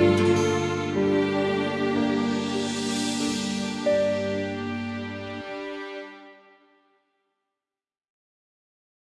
Música